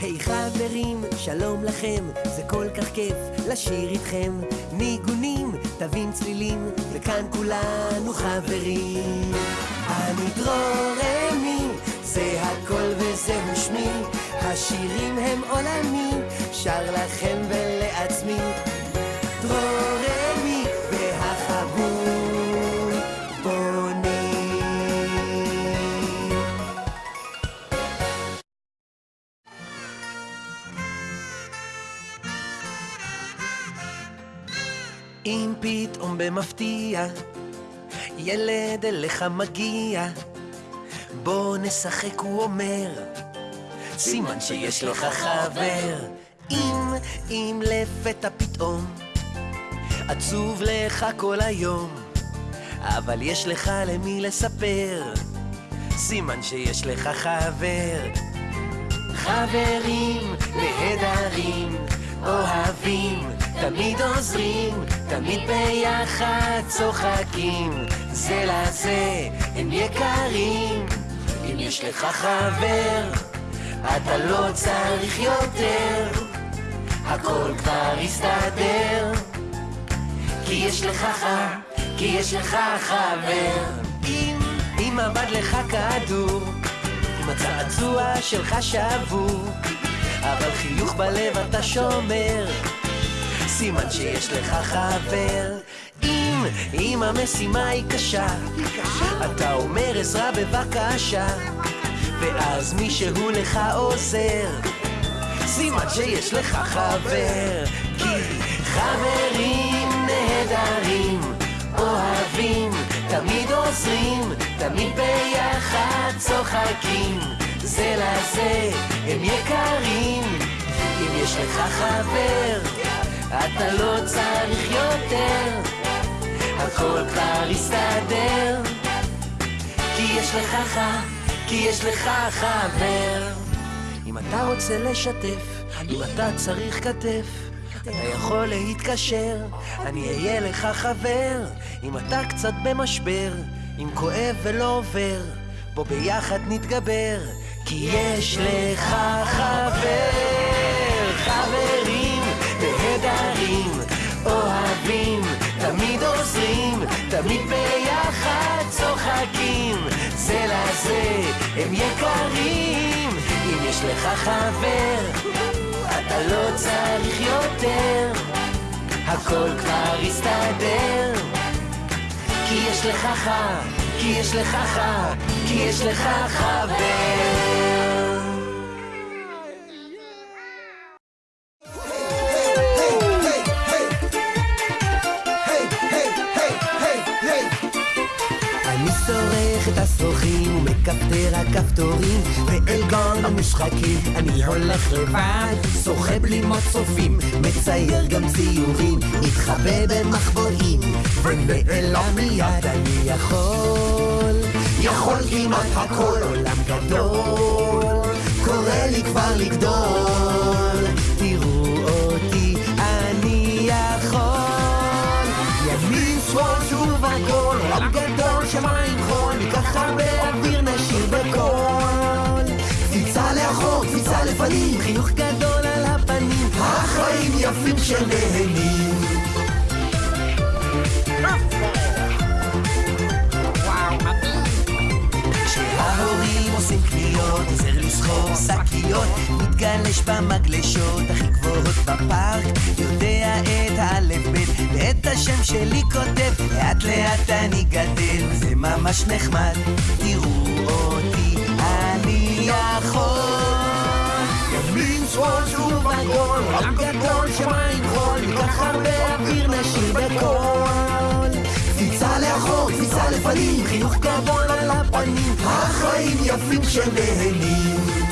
היי חברים, שלום לכם, זה כל כך כיף לשיר איתכם. ניגונים, תווים צלילים, וכאן כולנו חברים. אני דרורמי, זה הכל וזהו שמי, השירים הם עולמי, שר לכם ולעצמי. אם פתאום במפתיע ילד אליך מגיע, בוא נשחק, הוא אומר, סימן שיש לך חבר. אם, אם לפתע פתאום עצוב לך כל היום, אבל יש לך למי לספר, סימן שיש לך חבר. חברים נהדרים, אוהבים, תמיד עוזרים, תמיד ביחד צוחקים, זה לזה הם יקרים. אם יש לך חבר, אתה לא צריך יותר, הכל כבר יסתדר. כי יש לך ח... כי יש לך חבר. אם, אם עבד לך כדור, אם הצעצוע שלך שבור, אבל חיוך בלב אתה שומר, סימן שיש לך חבר. אם, אם המשימה היא קשה, אתה אומר עזרה בבקשה, ואז מישהו לך עוזר, סימן שיש לך חבר. כי חברים נהדרים, אוהבים, תמיד עוזרים, תמיד ביחד צוחקים, זה לזה הם יקרים. אם יש לך חבר, אתה לא צריך יותר, הכל כבר יסתדר. כי יש לך ח... כי יש לך חבר. אם אתה רוצה לשתף, אם אתה צריך כתף, אתה יכול להתקשר, אני אהיה לך חבר. אם אתה קצת במשבר, אם כואב ולא עובר, בוא ביחד נתגבר, כי יש לך חבר. תמיד ביחד צוחקים, זה לזה הם יקרים. אם יש לך חבר, אתה לא צריך יותר, הכל כבר יסתדר. כי יש לך ח... כי יש לך ח... כי יש לך חבר. השרוכים ומכפתר הכפתורים ואל גן המשחקים אני הולך לבד שוחה בלימות צופים מצייר גם ציורים מתחבא במחבואים ונעלם מיד אני יכול. יכול כמעט הכל עולם גדול קורא לי כבר לגדול יפים שנהנים כשההורים עושים קניות, עוזר לסחור שקיות, מתגלש במגלשות הכי גבוהות בפארק, יודע את האלף בית ואת השם שלי כותב, לאט לאט אני גדל, זה ממש נחמד, תראו אותי, אני יכול. ימין שמאל שוב עגול, עולם גדול שמיים חול, ניקח הרבה אוויר נשיר בקול. קפיצה לאחור, קפיצה לפנים, חיוך גדול על הפנים, החיים יפים שנהנים.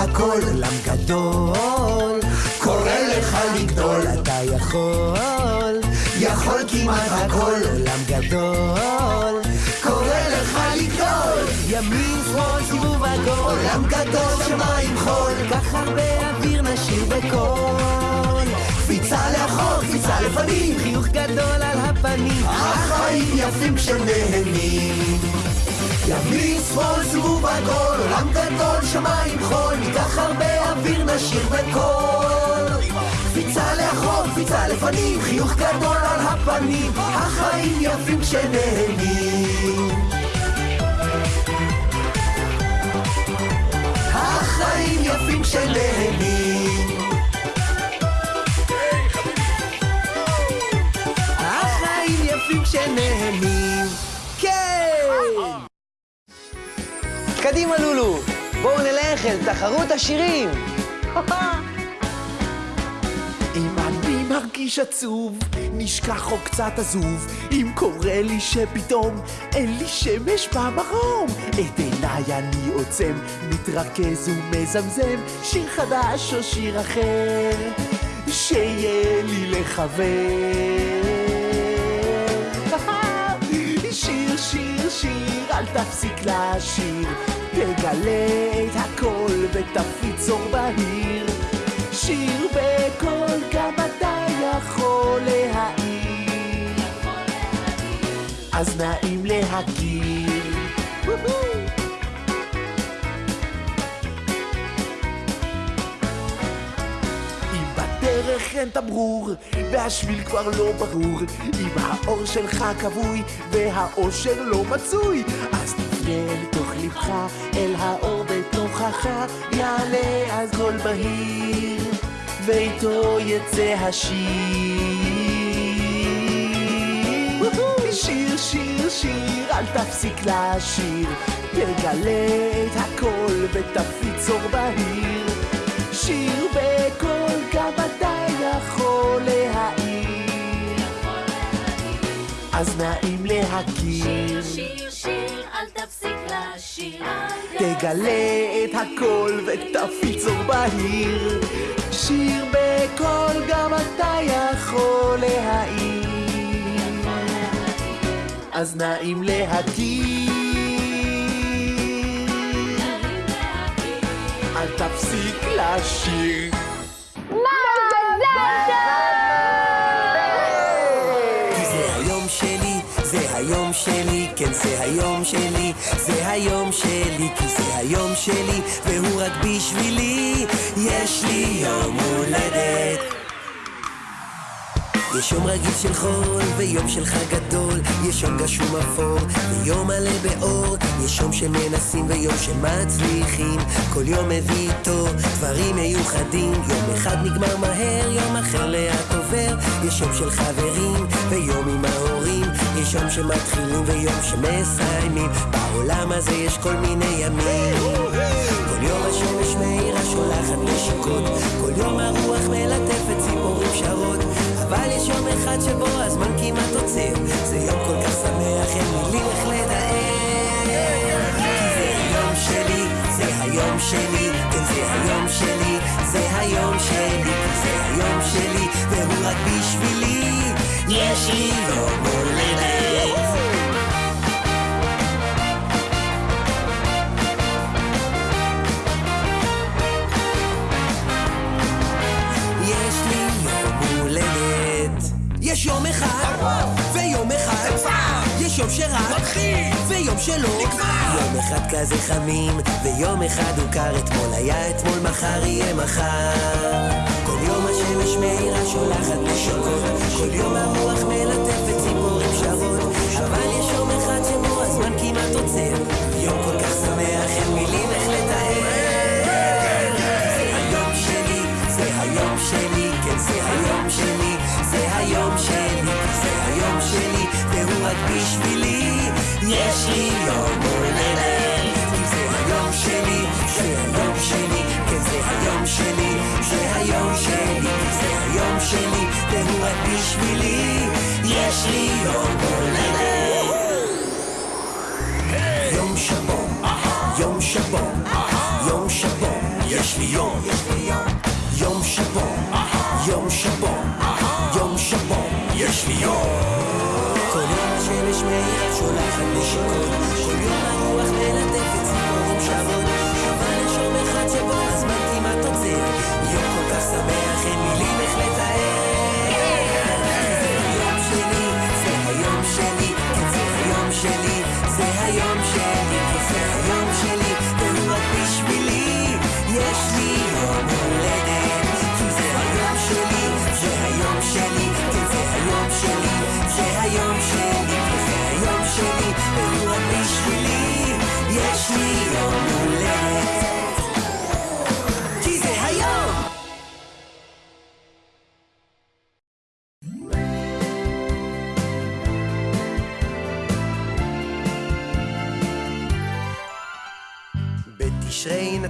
הכל, עולם גדול, קורא לך לגדול, אתה יכול, יכול כמעט הכל, עולם גדול, קורא לך לגדול, ימין שמאל סיבוב עגול עולם גדול שמיים חול. כך הרבה אוויר נשאיר בקול. קפיצה לאחור, קפיצה לפנים. חיוך גדול על הפנים. החיים יפים כשנהנים. ימין שמאל סיבוב עגול עולם גדול שמיים חול ניקח הרבה אוויר נשאיר בקול. קפיצה לאחור, קפיצה לפנים חיוך גדול על הפנים החיים יפים כשנהנים. החיים יפים כשנהנים. החיים יפים כשנהנים. כן! קדימה לולו, בואו נלך אל תחרות השירים! אם אני מרגיש עצוב, נשכח או קצת עזוב, אם קורה לי שפתאום אין לי שמש במרום, את עיניי אני עוצם, מתרכז ומזמזם, שיר חדש או שיר אחר, שיהיה לי לחבר. אל תפסיק לשיר, תגלה את הכל ותפיץ אור בהיר. שיר בקול, גם אתה יכול להעיר. אז נעים להכיר. אין תמרור, והשביל כבר לא ברור, אם האור שלך כבוי, והאושר לא מצוי, אז תפנה אל תוך לבך, אל האור בתוכך, יעלה אז קול בהיר, ואיתו יצא השיר. שיר, שיר, שיר, אל תפסיק לשיר, תגלה את הכל ותפיץ אור בהיר. שיר בקול, גם אתה יכול להעיר. אז נעים להכיר. שיר, שיר, אל תפסיק לשיר. תגלה את הכל ותפיץ אור בהיר. שיר בקול, גם אתה יכול להעיר. אז נעים להכיר. אל תפסיק לשיר. היום שלי, כן זה היום שלי, זה היום שלי, כי זה היום שלי, והוא רק בשבילי, יש לי יום הולדת. יש יום רגיל של חול, ויום של חג גדול, יש יום גשום אפור, ויום מלא באור, יש יום שמנסים ויום שמצליחים, כל יום מביא איתו דברים מיוחדים, יום אחד נגמר מהר, יום אחר לאט עובר, יש יום של חברים, ויום עם ההורים, יש יום שמתחילים ויום שמסיימים, בעולם הזה יש כל מיני ימים. כל יום השמש מאירה שולחת נשיקות, כל יום הרוח מלטפת ציפורים שרות, אבל יש יום אחד שבו הזמן כמעט עוצר, זה יום כל כך שמח, אין מילים איך לתאר. כי זה היום שלי, זה היום שלי, כן זה היום שלי, זה היום שלי, זה היום שלי, והוא רק בשבילי, יש לי יום ויום אחד, יש יום שרק, ויום שלא, יום אחד כזה חמים, ויום אחד הוא קר, אתמול היה אתמול, מחר יהיה מחר. כל יום השמש מאירה שולחת נשיקות, כל יום הרוח מלטפת בשבילי, יש לי יום הולדת. יום שבו, יום שבו, יום שבו, יש לי יום, יום שבו, יום שבו, יום שבו, יש לי יום. יום השמש מאיר שולחת נשיקות, כל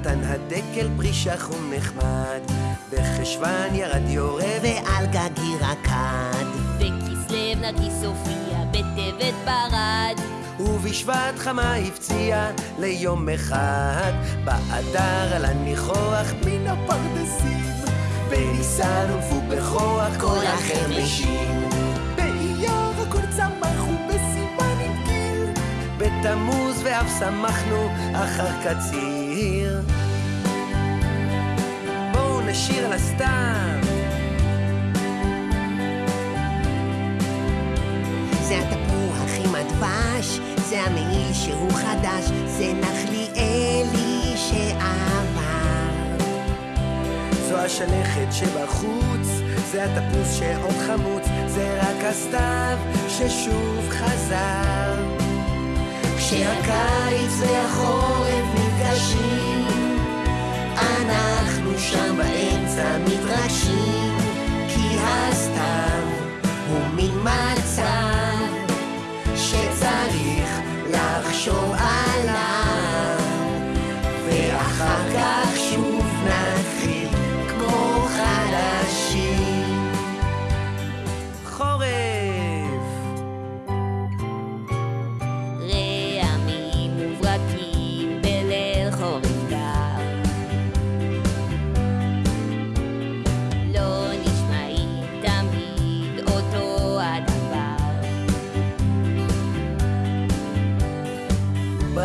נתן הדקל פרי שחום נחמד, בחשוון ירד יורה ועל גגי רקד, בכסלו נרגיס הופיע, בטבת ברד. ובשבט חמה הפציע ליום אחד, באדר על הניחוח מן הפרדסים, בניסן הונפו בכוח כל החרמשים, באייר הכל צמח ובסימן התגיל, בתמוז ואף שמחנו אחר קציר. בואו נשיר על הסתם. זה התפוח עם הדבש, זה המעיל שהוא חדש, זה נחליאלי שעבר. זו השלכת שבחוץ, זה התפוס שעוד חמוץ, זה רק הסתיו ששוב חזר. כשהקיץ והחורף נפגשים, אנחנו שם באמצע מתרגשים,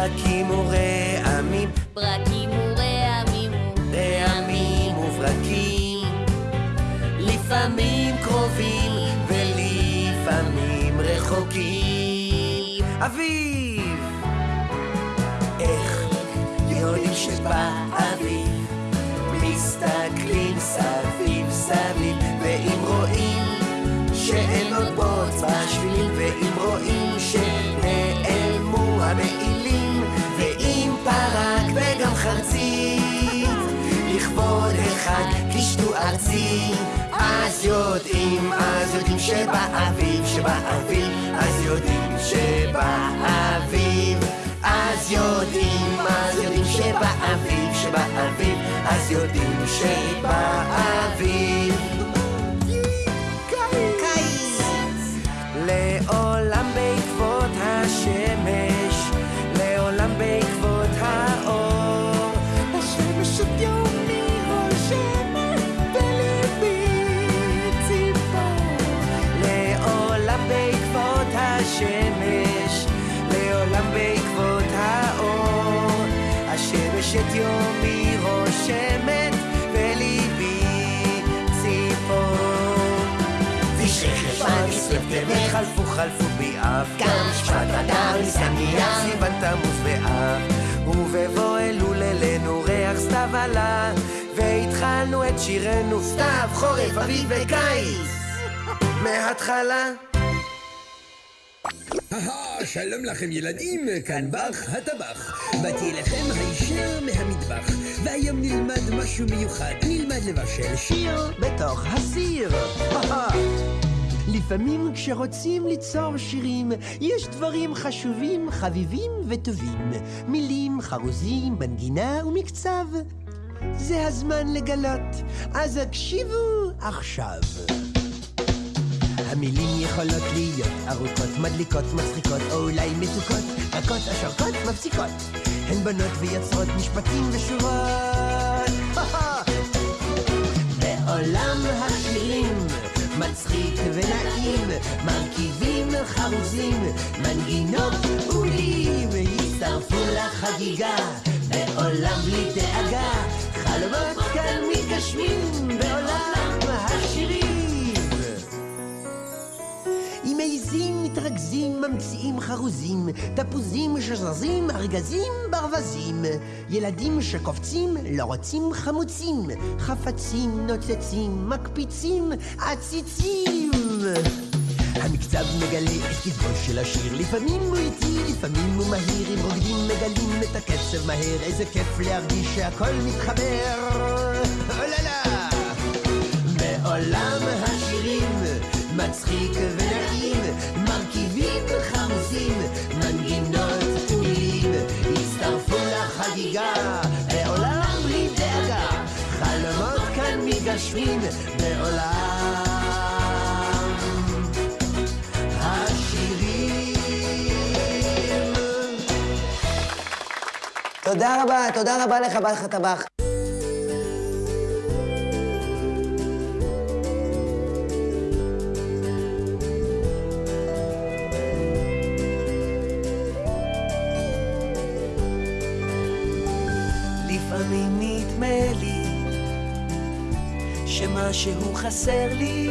ברקים ורעמים, ברקים ורעמים החג קישטו ארצי, אז יודעים, אז יודעים שבאביב, שבאביב, אז יודעים שבאביב, אז יודעים, אז יודעים שבאביב, שבאביב, אז יודעים שבאביב. השמש, לעולם בעקבות האור. השמש את יומי רושמת בליבי ציפור. תשרי חשוון כסלו חלפו חלפו באב, גם שבט אדר נייר. סיוון תמוז ואב, ובבוא אלול אלינו ריח סתיו עלה, והתחלנו את שירנו סתיו, חורף, אביב וקיץ. מההתחלה שלום לכם ילדים, כאן בר הטבח. באתי אליכם הישר מהמטבח, והיום נלמד משהו מיוחד. נלמד לבשל שיר. בתוך הסיר. לפעמים כשרוצים ליצור שירים, יש דברים חשובים, חביבים וטובים. מילים, חרוזים, מנגינה ומקצב. זה הזמן לגלות, אז הקשיבו עכשיו. המילים יכולות להיות ארוכות, מדליקות, מצחיקות, או אולי מתוקות, רכות, השרקות, מפסיקות. הן בנות ויוצרות משפטים ושורות. בעולם השירים מצחיק ונעים, מרכיבים חרוזים, מנגינות ומילים, הצטרפו לחגיגה, בעולם בלי דאגה, חלומות כאן מתגשמים, בעולם ממציאים חרוזים, תפוזים שזזים, ארגזים, ברווזים. ילדים שקופצים, לא רוצים חמוצים, חפצים נוצצים, מקפיצים, עציצים. המקצב מגלה את קצבו של השיר, לפעמים הוא איטי, לפעמים הוא מהיר, אם רוקדים מגלים את הקצב מהר, איזה כיף להרגיש שהכל מתחבר. אוללה! בעולם השירים מצחיק ונעים, חמוסים, מנגינות מילים, הצטרפו לחגיגה, בעולם בלי דאגה, חלומות כאן מתגשמים, בעולם. תודה רבה, תודה רבה לך, בא לך שמשהו חסר לי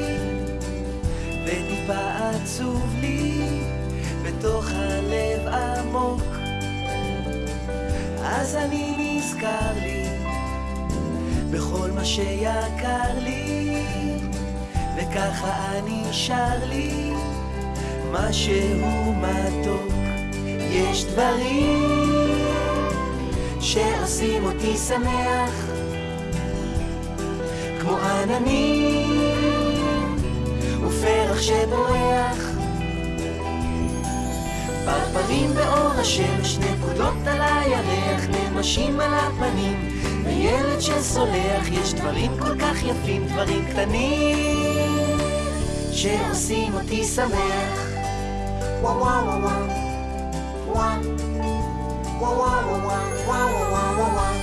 וטיפה עצוב לי בתוך הלב עמוק. אז אני נזכר לי בכל מה שיקר לי וככה אני שר לי משהו מתוק. יש דברים שעושים אותי שמח כמו עננים ופרח שבורח. פרפרים באור השמש, נקודות על הירח, נמשים על הפנים. וילד שסולח, יש דברים כל כך יפים, דברים קטנים שעושים אותי שמח. וואו וואו וואו וואו וואו וואו וואו וואו וואו וואו וואו וואו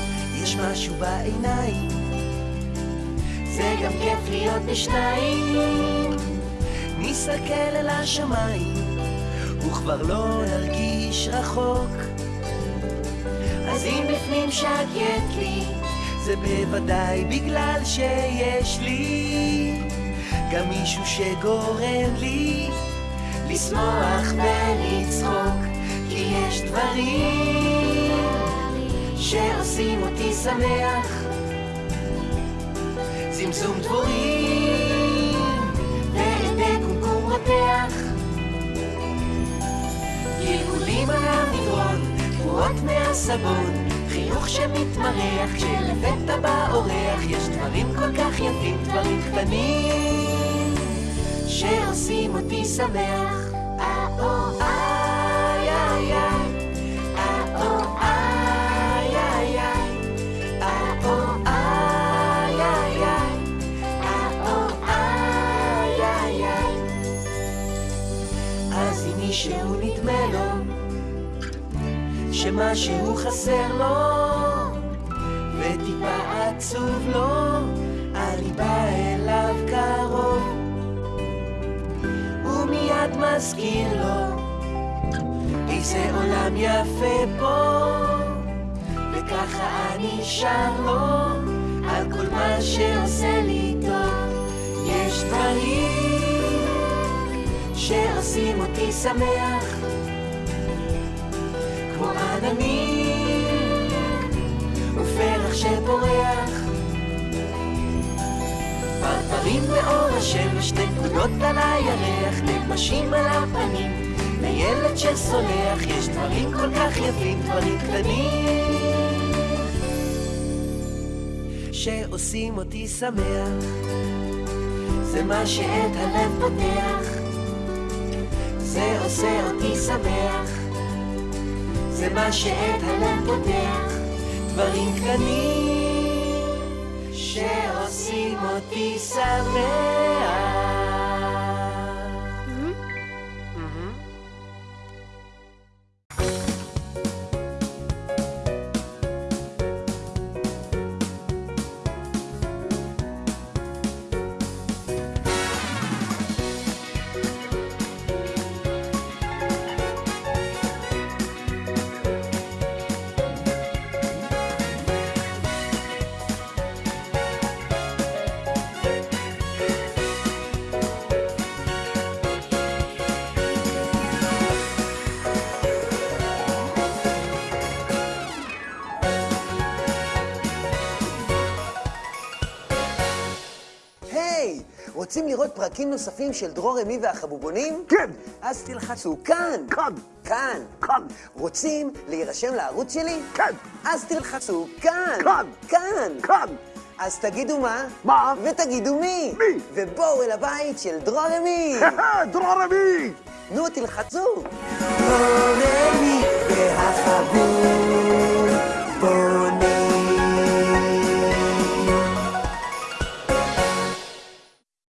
יש משהו בעיניים זה גם כיף להיות בשניים. נסתכל אל השמיים וכבר לא נרגיש רחוק. אז אם בפנים שקט לי זה בוודאי בגלל שיש לי. גם מישהו שגורם לי לשמוח ולצחוק כי יש דברים שעושים אותי שמח זמזום דבורים. ועדי קומקום רותח גלגולים על המדרון, תרועות מהסבון. חיוך שמתמרח כשלפתע בא אורח יש דברים כל כך יפים, דברים קטנים. שעושים אותי שמח. אה-או, איי, שמשהו חסר לו וטיפה עצוב לו, אני בא אליו קרוב. ומיד מזכיר לו איזה עולם יפה פה וככה אני שר לו על כל מה שעושה לי טוב. יש דברים שעושים אותי שמח כמו עננים ופרח שפורח. פרפרים באור השמש, נקודות על הירח, נמשים על הפנים. וילד שסולח, יש דברים כל כך יפים, דברים קטנים. שעושים אותי שמח זה מה שאת הלב פותח. זה עושה אותי שמח זה מה שאת הלב פותח. דברים קטנים שעושים אותי שמח רוצים לראות פרקים נוספים של דרור אמי והחבובונים? כן. אז תלחצו כאן. כאן. כאן. כאן. רוצים להירשם לערוץ שלי? כן. אז תלחצו כאן. כאן. כאן. כאן. אז תגידו מה? מה? ותגידו מי? מי? ובואו אל הבית של דרור אמי. דרור אמי! נו, תלחצו. דרור אמי והחבובונים